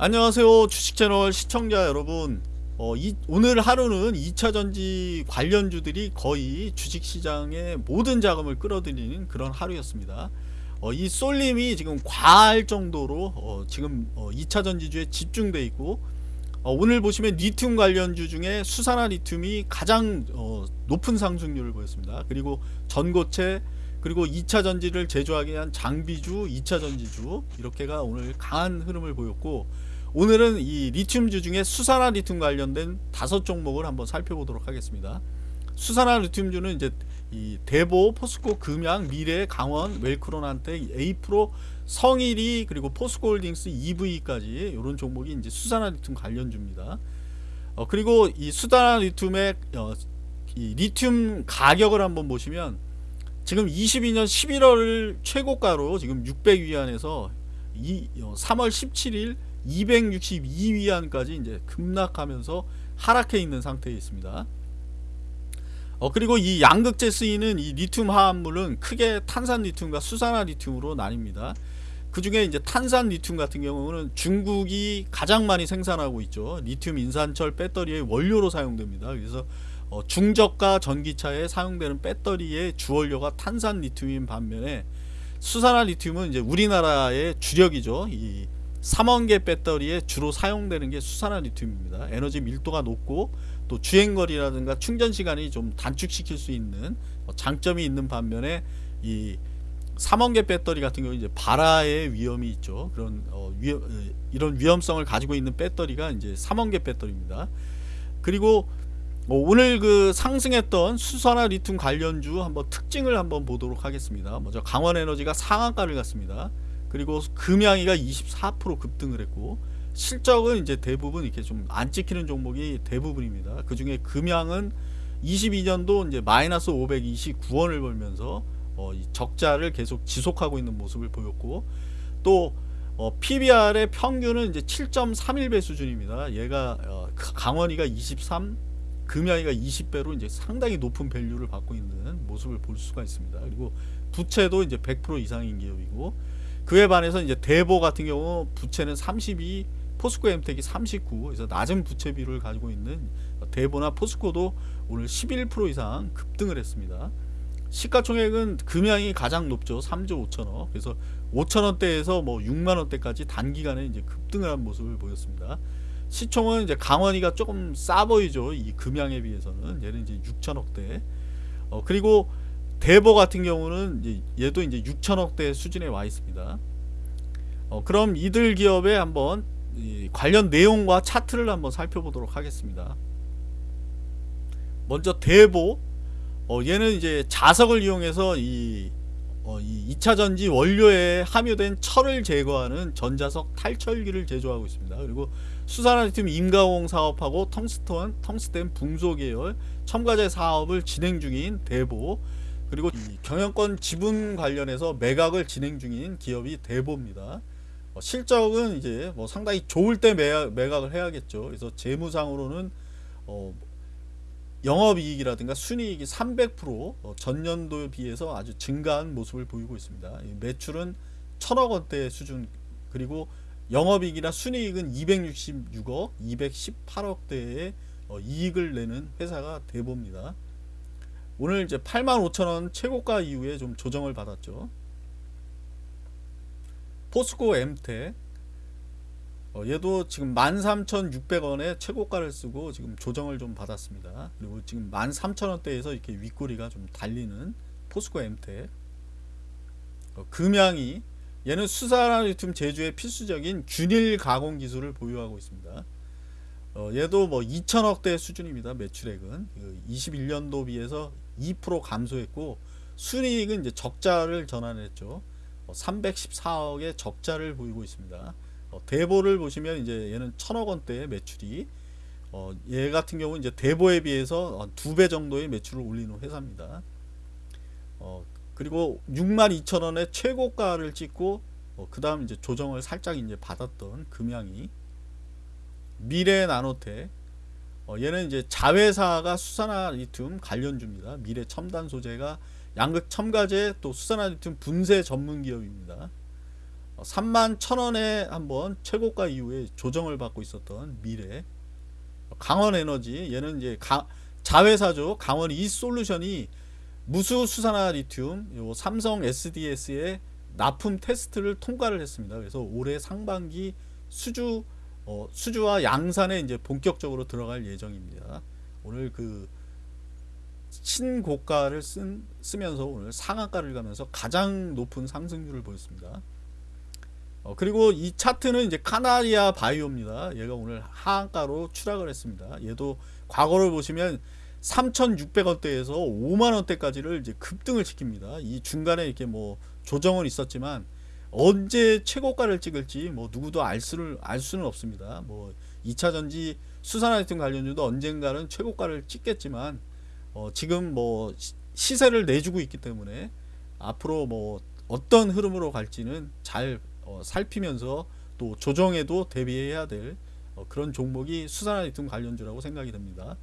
안녕하세요 주식채널 시청자 여러분. 어, 이, 오늘 하루는 2차전지 관련주들이 거의 주식시장의 모든 자금을 끌어들이는 그런 하루였습니다. 어, 이 쏠림이 지금 과할 정도로 어, 지금 2차전지주에 집중돼 있고 어, 오늘 보시면 리튬 관련주 중에 수산화 리튬이 가장 어, 높은 상승률을 보였습니다. 그리고 전고체 그리고 2차 전지를 제조하기 위한 장비주, 2차 전지주 이렇게가 오늘 강한 흐름을 보였고 오늘은 이 리튬주 중에 수산화 리튬 관련된 다섯 종목을 한번 살펴보도록 하겠습니다. 수산화 리튬주는 이제 이 대보, 포스코, 금양, 미래, 강원, 웰크론한텍 에이프로, 성일이 그리고 포스코홀딩스, EV까지 이런 종목이 이제 수산화 리튬 관련주입니다. 어, 그리고 이 수산화 리튬의 어, 이 리튬 가격을 한번 보시면 지금 22년 11월 최고가로 지금 600위안에서 이, 어, 3월 17일 262위안까지 이제 급락하면서 하락해 있는 상태에 있습니다. 어 그리고 이 양극재 쓰이는 이 리튬 화합물은 크게 탄산 리튬과 수산화 리튬으로 나뉩니다. 그 중에 이제 탄산 리튬 같은 경우는 중국이 가장 많이 생산하고 있죠. 리튬 인산철 배터리의 원료로 사용됩니다. 그래서 어 중저가 전기차에 사용되는 배터리의 주원료가 탄산 리튬인 반면에 수산화 리튬은 이제 우리나라의 주력이죠. 이 3원계 배터리에 주로 사용되는 게 수산화 리튬입니다. 에너지 밀도가 높고 또 주행거리라든가 충전 시간이 좀 단축시킬 수 있는 뭐 장점이 있는 반면에 이 3원계 배터리 같은 경우 이제 발화의 위험이 있죠. 그런 어, 위험, 어, 이런 위험성을 가지고 있는 배터리가 이제 3원계 배터리입니다. 그리고 뭐 오늘 그 상승했던 수산화 리튬 관련주 한번 특징을 한번 보도록 하겠습니다. 먼저 강원에너지가 상한가를 갔습니다. 그리고 금양이가 24% 급등을 했고 실적은 이제 대부분 이렇게 좀 안 찍히는 종목이 대부분입니다. 그 중에 금양은 22년도 이제 마이너스 529원을 벌면서 어 적자를 계속 지속하고 있는 모습을 보였고 또 어 PBR의 평균은 이제 7.31배 수준입니다. 얘가 어 강원이가 23, 금양이가 20배로 이제 상당히 높은 밸류를 받고 있는 모습을 볼 수가 있습니다. 그리고 부채도 이제 100% 이상인 기업이고 그에 반해서 이제 대보 같은 경우 부채는 32, 포스코 엠텍이 39, 그래서 낮은 부채 비율을 가지고 있는 대보나 포스코도 오늘 11% 이상 급등을 했습니다. 시가총액은 금양이 가장 높죠. 3조 5천억. 그래서 5천원대에서 뭐 6만원대까지 단기간에 이제 급등을 한 모습을 보였습니다. 시총은 이제 강원이가 조금 싸 보이죠. 이 금양에 비해서는. 얘는 이제 6천억대. 어, 그리고 대보 같은 경우는 얘도 이제 6천억대 수준에 와 있습니다. 어, 그럼 이들 기업의 한번 관련 내용과 차트를 한번 살펴보도록 하겠습니다. 먼저 대보 어, 얘는 이제 자석을 이용해서 이, 어, 이 2차전지 원료에 함유된 철을 제거하는 전자석 탈철기를 제조하고 있습니다. 그리고 수산화리튬 임가공 사업하고 텅스턴, 텅스텐 붕소 계열 첨가제 사업을 진행 중인 대보 그리고 경영권 지분 관련해서 매각을 진행 중인 기업이 대보입니다. 어, 실적은 이제 뭐 상당히 좋을 때 매각, 매각 을 해야겠죠. 그래서 재무상으로는 어, 영업이익이라든가 순이익이 300% 어, 전년도에 비해서 아주 증가한 모습을 보이고 있습니다. 매출은 천억 원대 수준 그리고 영업이익이나 순이익은 266억, 218억대의 어, 이익을 내는 회사가 대보입니다. 오늘 이제 85,000원 최고가 이후에 좀 조정을 받았죠. 포스코 엠텍 어, 얘도 지금 13,600원에 최고가를 쓰고 지금 조정을 좀 받았습니다. 그리고 지금 13,000원대에서 이렇게 윗꼬리가 좀 달리는 포스코 엠텍 어, 금양이 얘는 수산화리튬 제조의 필수적인 균일 가공 기술을 보유하고 있습니다. 어, 얘도 뭐 2천억대 수준입니다. 매출액은 21년도 그 비해서 2% 감소했고 순이익은 이제 적자를 전환했죠. 314억의 어, 적자를 보이고 있습니다. 어, 대보를 보시면 이제 얘는 천억 원대의 매출이 어, 얘 같은 경우 이제 대보에 비해서 두 배 정도의 매출을 올리는 회사입니다. 어, 그리고 62,000원의 최고가를 찍고 어, 그 다음 이제 조정을 살짝 이제 받았던 금양이 미래 나노텍 어, 얘는 이제 자회사가 수산화 리튬 관련주입니다. 미래 첨단 소재가 양극 첨가제 또 수산화 리튬 분쇄 전문 기업입니다. 3만 1000원에 한번 최고가 이후에 조정을 받고 있었던 미래 강원 에너지 얘는 이제 가, 자회사죠. 강원 이 솔루션이 무수 수산화 리튬 요 삼성 SDS의 납품 테스트를 통과를 했습니다. 그래서 올해 상반기 수주 어, 수주와 양산에 이제 본격적으로 들어갈 예정입니다. 오늘 그 신고가를 쓴, 쓰면서 오늘 상한가를 가면서 가장 높은 상승률을 보였습니다. 어, 그리고 이 차트는 이제 카나리아 바이오입니다. 얘가 오늘 하한가로 추락을 했습니다. 얘도 과거를 보시면 3,600원대에서 5만원대까지를 이제 급등을 시킵니다. 이 중간에 이렇게 뭐 조정은 있었지만 언제 최고가를 찍을지 뭐 누구도 알 수를 알 수는 없습니다. 뭐 2차 전지 수산화이템 관련주도 언젠가는 최고가를 찍겠지만 어 지금 뭐 시- 시세를 내주고 있기 때문에 앞으로 뭐 어떤 흐름으로 갈지는 잘 어, 살피면서 또 조정에도 대비해야 될 어, 그런 종목이 수산화이템 관련주라고 생각이 됩니다.